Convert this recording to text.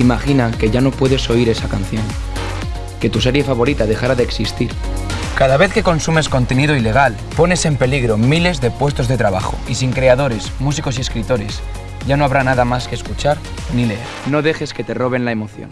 Imagina que ya no puedes oír esa canción, que tu serie favorita dejara de existir. Cada vez que consumes contenido ilegal, pones en peligro miles de puestos de trabajo y sin creadores, músicos y escritores, ya no habrá nada más que escuchar ni leer. No dejes que te roben la emoción.